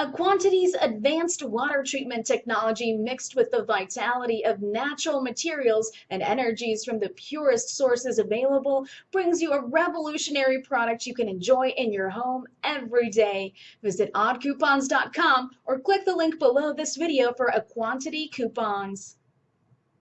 A Quantity's advanced water treatment technology mixed with the vitality of natural materials and energies from the purest sources available brings you a revolutionary product you can enjoy in your home every day. Visit oddcoupons.com or click the link below this video for a Quantity coupons.